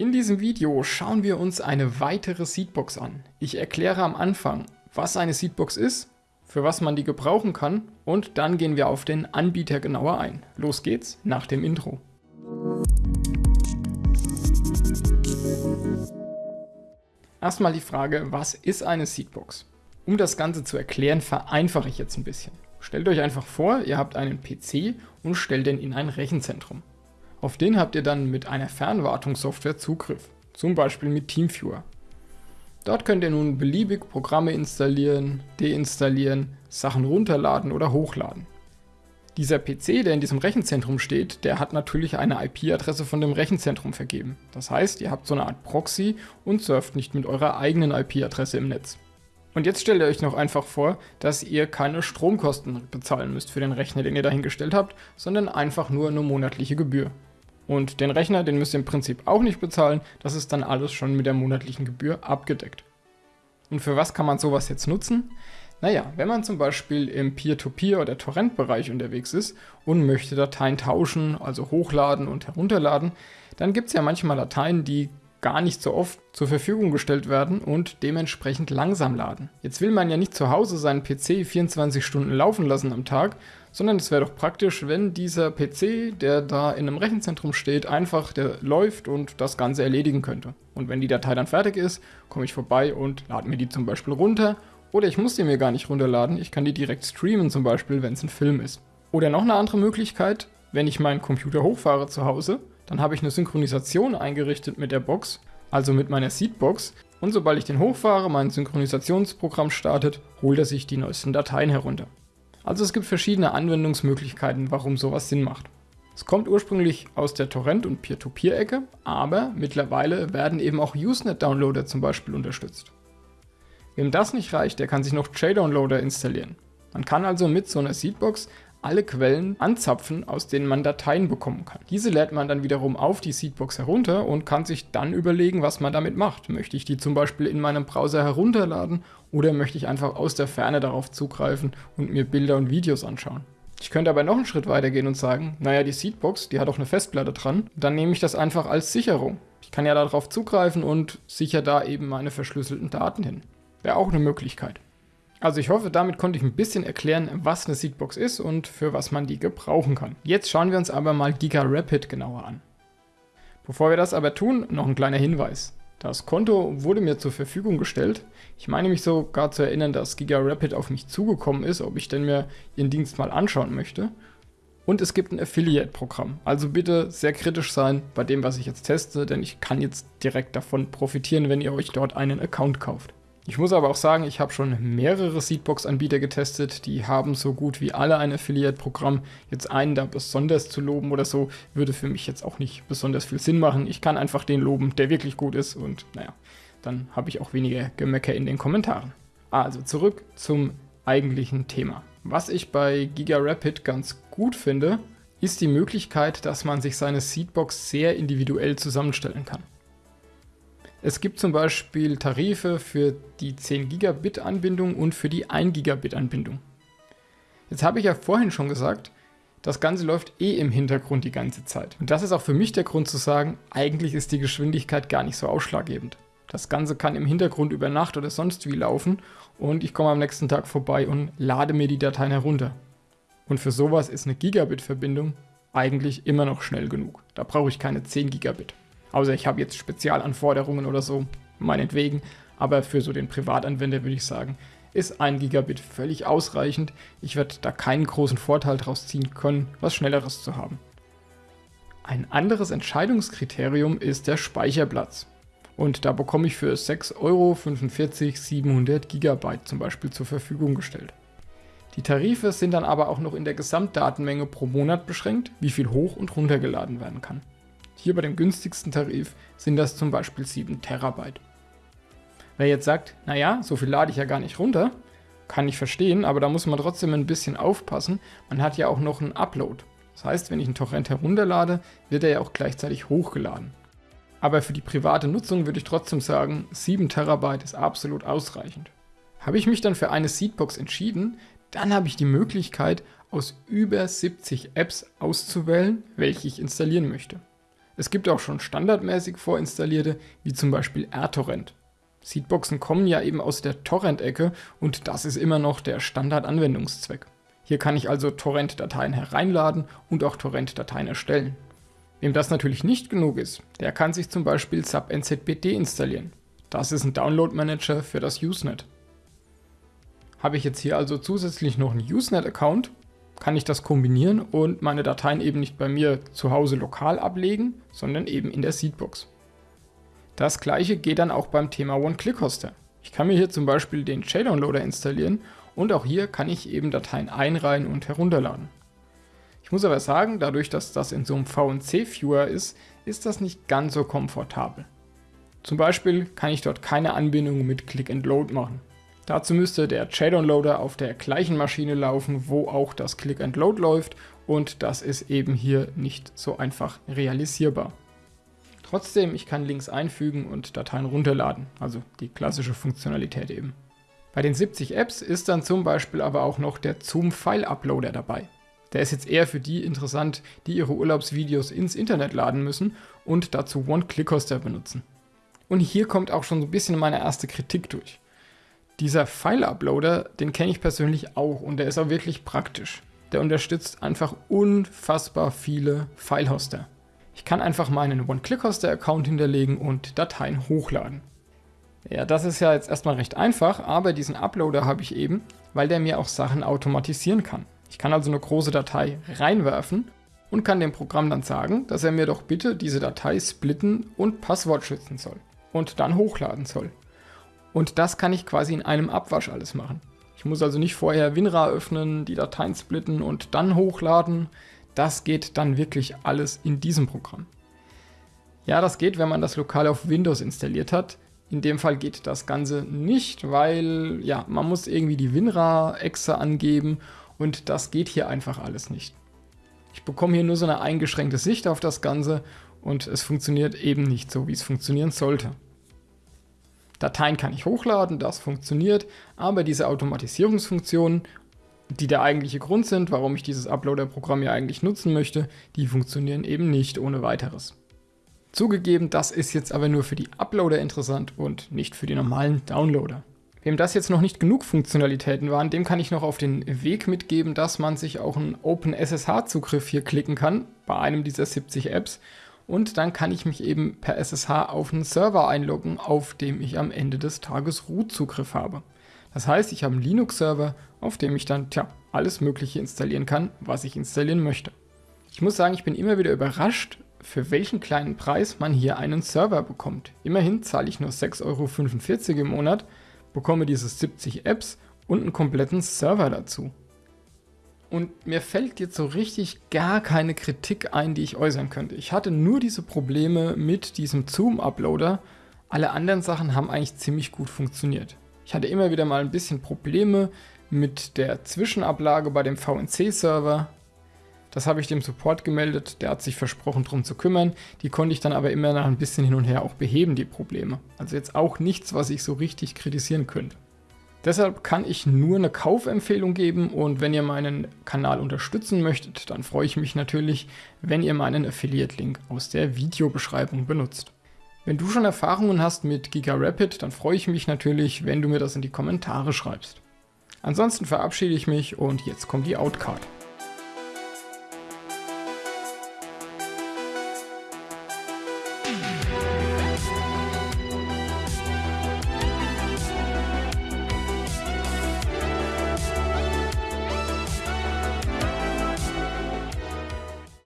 In diesem Video schauen wir uns eine weitere Seedbox an. Ich erkläre am Anfang, was eine Seedbox ist, für was man die gebrauchen kann und dann gehen wir auf den Anbieter genauer ein. Los geht's nach dem Intro. Erstmal die Frage, was ist eine Seedbox? Um das Ganze zu erklären, vereinfache ich jetzt ein bisschen. Stellt euch einfach vor, ihr habt einen PC und stellt den in ein Rechenzentrum. Auf den habt ihr dann mit einer Fernwartungssoftware Zugriff, zum Beispiel mit TeamViewer. Dort könnt ihr nun beliebig Programme installieren, deinstallieren, Sachen runterladen oder hochladen. Dieser PC, der in diesem Rechenzentrum steht, der hat natürlich eine IP-Adresse von dem Rechenzentrum vergeben. Das heißt, ihr habt so eine Art Proxy und surft nicht mit eurer eigenen IP-Adresse im Netz. Und jetzt stellt ihr euch noch einfach vor, dass ihr keine Stromkosten bezahlen müsst für den Rechner, den ihr dahingestellt habt, sondern einfach nur eine monatliche Gebühr. Und den Rechner, den müsst ihr im Prinzip auch nicht bezahlen, das ist dann alles schon mit der monatlichen Gebühr abgedeckt. Und für was kann man sowas jetzt nutzen? Naja, wenn man zum Beispiel im Peer-to-Peer- -Peer oder Torrent-Bereich unterwegs ist und möchte Dateien tauschen, also hochladen und herunterladen, dann gibt es ja manchmal Dateien, die gar nicht so oft zur Verfügung gestellt werden und dementsprechend langsam laden. Jetzt will man ja nicht zu Hause seinen PC 24 Stunden laufen lassen am Tag, sondern es wäre doch praktisch, wenn dieser PC, der da in einem Rechenzentrum steht, einfach der läuft und das Ganze erledigen könnte. Und wenn die Datei dann fertig ist, komme ich vorbei und lade mir die zum Beispiel runter. Oder ich muss die mir gar nicht runterladen, ich kann die direkt streamen zum Beispiel, wenn es ein Film ist. Oder noch eine andere Möglichkeit, wenn ich meinen Computer hochfahre zu Hause, dann habe ich eine Synchronisation eingerichtet mit der Box, also mit meiner Seedbox. Und sobald ich den hochfahre, mein Synchronisationsprogramm startet, holt er sich die neuesten Dateien herunter. Also es gibt verschiedene Anwendungsmöglichkeiten, warum sowas Sinn macht. Es kommt ursprünglich aus der Torrent- und Peer-to-Peer-Ecke, aber mittlerweile werden eben auch Usenet-Downloader zum Beispiel unterstützt. Wem das nicht reicht, der kann sich noch JDownloader installieren. Man kann also mit so einer Seedbox alle Quellen anzapfen, aus denen man Dateien bekommen kann. Diese lädt man dann wiederum auf die Seedbox herunter und kann sich dann überlegen, was man damit macht. Möchte ich die zum Beispiel in meinem Browser herunterladen oder möchte ich einfach aus der Ferne darauf zugreifen und mir Bilder und Videos anschauen. Ich könnte aber noch einen Schritt weiter gehen und sagen, naja, die Seedbox, die hat auch eine Festplatte dran, dann nehme ich das einfach als Sicherung. Ich kann ja darauf zugreifen und sichere da eben meine verschlüsselten Daten hin. Wäre auch eine Möglichkeit. Also ich hoffe, damit konnte ich ein bisschen erklären, was eine Seedbox ist und für was man die gebrauchen kann. Jetzt schauen wir uns aber mal Giga Rapid genauer an. Bevor wir das aber tun, noch ein kleiner Hinweis. Das Konto wurde mir zur Verfügung gestellt. Ich meine mich sogar zu erinnern, dass Giga Rapid auf mich zugekommen ist, ob ich denn mir ihren Dienst mal anschauen möchte. Und es gibt ein Affiliate-Programm. Also bitte sehr kritisch sein bei dem, was ich jetzt teste, denn ich kann jetzt direkt davon profitieren, wenn ihr euch dort einen Account kauft. Ich muss aber auch sagen, ich habe schon mehrere Seedbox-Anbieter getestet, die haben so gut wie alle ein Affiliate-Programm. Jetzt einen da besonders zu loben oder so, würde für mich jetzt auch nicht besonders viel Sinn machen. Ich kann einfach den loben, der wirklich gut ist und naja, dann habe ich auch weniger Gemecker in den Kommentaren. Also zurück zum eigentlichen Thema. Was ich bei Giga Rapid ganz gut finde, ist die Möglichkeit, dass man sich seine Seedbox sehr individuell zusammenstellen kann. Es gibt zum Beispiel Tarife für die 10 Gigabit Anbindung und für die 1 Gigabit Anbindung. Jetzt habe ich ja vorhin schon gesagt, das Ganze läuft eh im Hintergrund die ganze Zeit. Und das ist auch für mich der Grund zu sagen, eigentlich ist die Geschwindigkeit gar nicht so ausschlaggebend. Das Ganze kann im Hintergrund über Nacht oder sonst wie laufen und ich komme am nächsten Tag vorbei und lade mir die Dateien herunter. Und für sowas ist eine Gigabit-Verbindung eigentlich immer noch schnell genug. Da brauche ich keine 10 Gigabit. Außer ich habe jetzt Spezialanforderungen oder so, meinetwegen. Aber für so den Privatanwender würde ich sagen, ist 1 Gigabit völlig ausreichend. Ich werde da keinen großen Vorteil draus ziehen können, was Schnelleres zu haben. Ein anderes Entscheidungskriterium ist der Speicherplatz. Und da bekomme ich für 6,45 Euro 700 GB zum Beispiel zur Verfügung gestellt. Die Tarife sind dann aber auch noch in der Gesamtdatenmenge pro Monat beschränkt, wie viel hoch und runtergeladen werden kann. Hier bei dem günstigsten Tarif sind das zum Beispiel 7 Terabyte. Wer jetzt sagt, naja, so viel lade ich ja gar nicht runter, kann ich verstehen, aber da muss man trotzdem ein bisschen aufpassen. Man hat ja auch noch einen Upload. Das heißt, wenn ich einen Torrent herunterlade, wird er ja auch gleichzeitig hochgeladen. Aber für die private Nutzung würde ich trotzdem sagen, 7 Terabyte ist absolut ausreichend. Habe ich mich dann für eine Seedbox entschieden, dann habe ich die Möglichkeit, aus über 70 Apps auszuwählen, welche ich installieren möchte. Es gibt auch schon standardmäßig vorinstallierte, wie zum Beispiel RTorrent. Seedboxen kommen ja eben aus der Torrent-Ecke und das ist immer noch der Standardanwendungszweck. Hier kann ich also Torrent-Dateien hereinladen und auch Torrent-Dateien erstellen. Wem das natürlich nicht genug ist, der kann sich zum Beispiel SubNZBD installieren. Das ist ein Download-Manager für das Usenet. Habe ich jetzt hier also zusätzlich noch einen Usenet-Account, kann ich das kombinieren und meine Dateien eben nicht bei mir zu Hause lokal ablegen, sondern eben in der Seedbox. Das gleiche geht dann auch beim Thema One-Click-Hoster. Ich kann mir hier zum Beispiel den JDownloader installieren und auch hier kann ich eben Dateien einreihen und herunterladen. Ich muss aber sagen, dadurch, dass das in so einem VNC-Viewer ist, ist das nicht ganz so komfortabel. Zum Beispiel kann ich dort keine Anbindung mit Click and Load machen. Dazu müsste der JDownloader auf der gleichen Maschine laufen, wo auch das Click and Load läuft und das ist eben hier nicht so einfach realisierbar. Trotzdem, ich kann Links einfügen und Dateien runterladen, also die klassische Funktionalität eben. Bei den 70 Apps ist dann zum Beispiel aber auch noch der Zoom File Uploader dabei. Der ist jetzt eher für die interessant, die ihre Urlaubsvideos ins Internet laden müssen und dazu One-Click-Hoster benutzen. Und hier kommt auch schon so ein bisschen meine erste Kritik durch. Dieser File-Uploader, den kenne ich persönlich auch und der ist auch wirklich praktisch. Der unterstützt einfach unfassbar viele File-Hoster. Ich kann einfach meinen One-Click-Hoster-Account hinterlegen und Dateien hochladen. Ja, das ist ja jetzt erstmal recht einfach, aber diesen Uploader habe ich eben, weil der mir auch Sachen automatisieren kann. Ich kann also eine große Datei reinwerfen und kann dem Programm dann sagen, dass er mir doch bitte diese Datei splitten und Passwort schützen soll und dann hochladen soll. Und das kann ich quasi in einem Abwasch alles machen. Ich muss also nicht vorher WinRAR öffnen, die Dateien splitten und dann hochladen. Das geht dann wirklich alles in diesem Programm. Ja, das geht, wenn man das lokal auf Windows installiert hat. In dem Fall geht das Ganze nicht, weil ja, man muss irgendwie die WinRAR-Exe angeben und das geht hier einfach alles nicht. Ich bekomme hier nur so eine eingeschränkte Sicht auf das Ganze und es funktioniert eben nicht so, wie es funktionieren sollte. Dateien kann ich hochladen, das funktioniert, aber diese Automatisierungsfunktionen, die der eigentliche Grund sind, warum ich dieses Uploader-Programm ja eigentlich nutzen möchte, die funktionieren eben nicht ohne weiteres. Zugegeben, das ist jetzt aber nur für die Uploader interessant und nicht für die normalen Downloader. Wem das jetzt noch nicht genug Funktionalitäten waren, dem kann ich noch auf den Weg mitgeben, dass man sich auch einen OpenSSH-Zugriff hier klicken kann, bei einem dieser 70 Apps. Und dann kann ich mich eben per SSH auf einen Server einloggen, auf dem ich am Ende des Tages Root-Zugriff habe. Das heißt, ich habe einen Linux-Server, auf dem ich dann, tja, alles Mögliche installieren kann, was ich installieren möchte. Ich muss sagen, ich bin immer wieder überrascht, für welchen kleinen Preis man hier einen Server bekommt. Immerhin zahle ich nur 6,45 Euro im Monat, bekomme diese 70 Apps und einen kompletten Server dazu. Und mir fällt jetzt so richtig gar keine Kritik ein, die ich äußern könnte. Ich hatte nur diese Probleme mit diesem Zoom-Uploader. Alle anderen Sachen haben eigentlich ziemlich gut funktioniert. Ich hatte immer wieder mal ein bisschen Probleme mit der Zwischenablage bei dem VNC-Server. Das habe ich dem Support gemeldet, der hat sich versprochen, darum zu kümmern. Die konnte ich dann aber immer nach ein bisschen hin und her auch beheben, die Probleme. Also jetzt auch nichts, was ich so richtig kritisieren könnte. Deshalb kann ich nur eine Kaufempfehlung geben und wenn ihr meinen Kanal unterstützen möchtet, dann freue ich mich natürlich, wenn ihr meinen Affiliate-Link aus der Videobeschreibung benutzt. Wenn du schon Erfahrungen hast mit GigaRapid, dann freue ich mich natürlich, wenn du mir das in die Kommentare schreibst. Ansonsten verabschiede ich mich und jetzt kommt die Outcard.